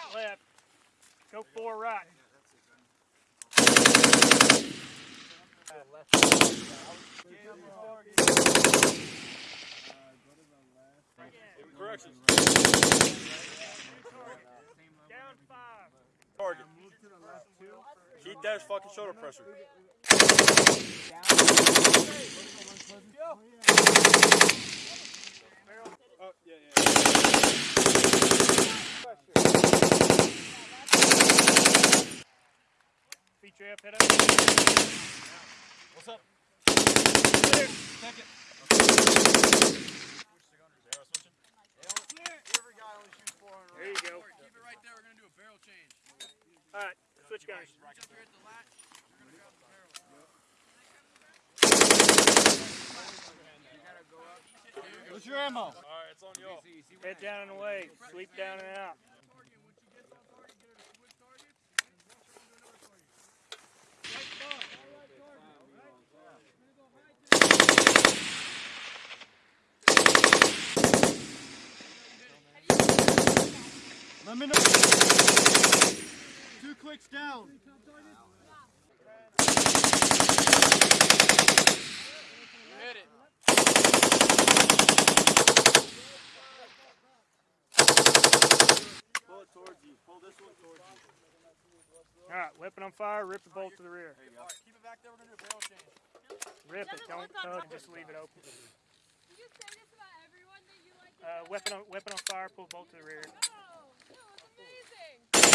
eight left. Go four right. Corrections. Down five. Target. Keep that fucking shoulder pressure. Feet your head up. What's up? Clear. Check it. There you go. Keep it right there. We're gonna do a barrel change. All right, switch gunners. Reach up here at the latch. You're gonna grab the barrel. What's your ammo? All right, it's on y'all. Head down and away. Sweep down and out. Target. Once you get to the target, get her to switch targets. And switch over to another target. Let me know. Two clicks down. Hit it. Pull it towards you. Pull this one towards you. All right, weapon on fire. Rip the bolt to the rear. All right, keep it back there. We're gonna do a barrel change. Rip it. Don't tug. top. Just leave it open. You say this about everyone that you like. Uh, weapon on weapon on fire. Pull bolt to the rear.